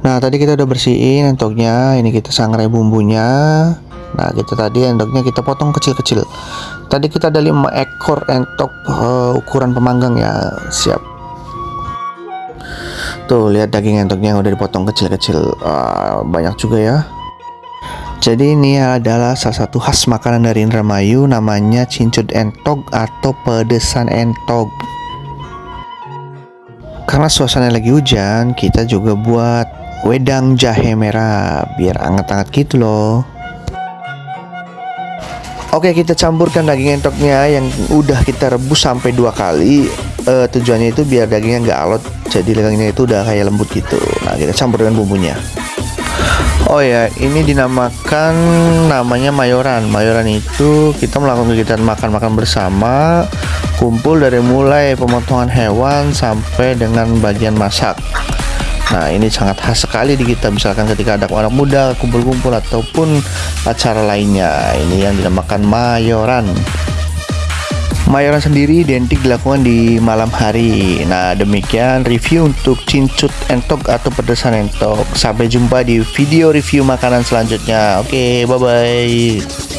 Nah tadi kita udah bersihin entoknya Ini kita sangrai bumbunya. Nah kita tadi entoknya kita potong kecil-kecil. Tadi kita ada 5 ekor entok uh, ukuran pemanggang ya. Siap. Tuh lihat daging entoknya yang udah dipotong kecil-kecil. Uh, Banyak juga ya jadi ini adalah salah satu khas makanan dari Indramayu namanya cincut entok atau pedesan entok karena suasana lagi hujan, kita juga buat wedang jahe merah biar anget-anget gitu loh. Oke, kita campurkan daging entoknya yang udah kita rebus sampai dua kali. Eh, tujuannya itu biar dagingnya nggak alot, jadi dagingnya itu udah kayak lembut gitu. Nah, kita campur dengan bumbunya. Oh ya, ini dinamakan namanya mayoran. Mayoran itu kita melakukan kegiatan makan-makan bersama, kumpul dari mulai pemotongan hewan sampai dengan bagian masak. Nah, ini sangat khas sekali di kita misalkan ketika ada anak muda kumpul-kumpul ataupun acara lainnya. Ini yang dinamakan mayoran. Mayoran sendiri identik dilakukan di malam hari. Nah, demikian review untuk cincut entok atau pedesan entok. Sampai jumpa di video review makanan selanjutnya. Oke, bye bye.